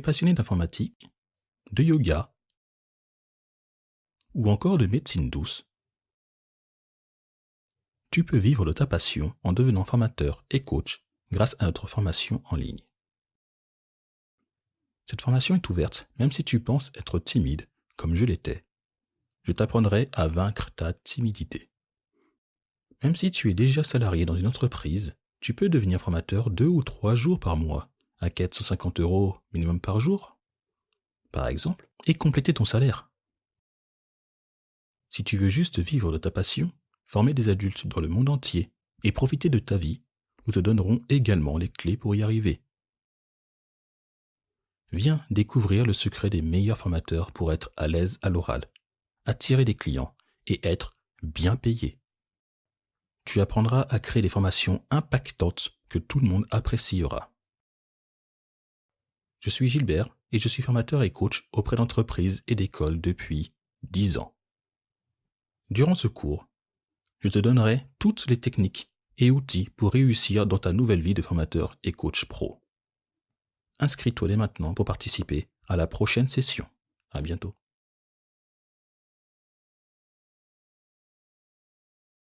Passionné d'informatique, de yoga ou encore de médecine douce. Tu peux vivre de ta passion en devenant formateur et coach grâce à notre formation en ligne. Cette formation est ouverte même si tu penses être timide, comme je l'étais. Je t'apprendrai à vaincre ta timidité. Même si tu es déjà salarié dans une entreprise, tu peux devenir formateur deux ou trois jours par mois, à 450 euros minimum par jour, par exemple, et compléter ton salaire. Si tu veux juste vivre de ta passion, former des adultes dans le monde entier et profiter de ta vie, nous te donnerons également les clés pour y arriver. Viens découvrir le secret des meilleurs formateurs pour être à l'aise à l'oral, attirer des clients et être bien payé. Tu apprendras à créer des formations impactantes que tout le monde appréciera. Je suis Gilbert et je suis formateur et coach auprès d'entreprises et d'écoles depuis 10 ans. Durant ce cours, je te donnerai toutes les techniques et outils pour réussir dans ta nouvelle vie de formateur et coach pro. Inscris-toi dès maintenant pour participer à la prochaine session. À bientôt.